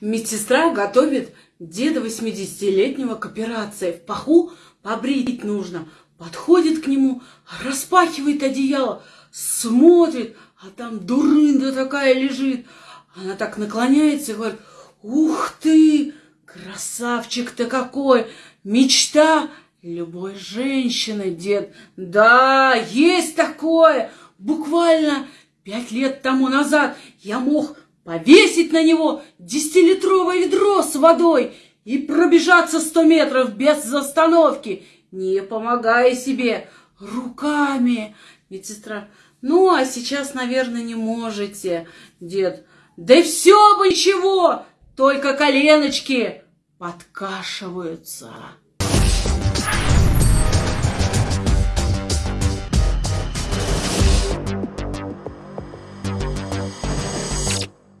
Медсестра готовит деда 80-летнего к операции. В паху побрить нужно. Подходит к нему, распахивает одеяло, смотрит, а там дурында такая лежит. Она так наклоняется и говорит, ух ты, красавчик-то какой, мечта любой женщины, дед. Да, есть такое. Буквально пять лет тому назад я мог повесить на него десятилитровое ведро с водой и пробежаться сто метров без остановки, не помогая себе руками. Медсестра, ну, а сейчас, наверное, не можете, дед. Да все бы ничего, только коленочки подкашиваются.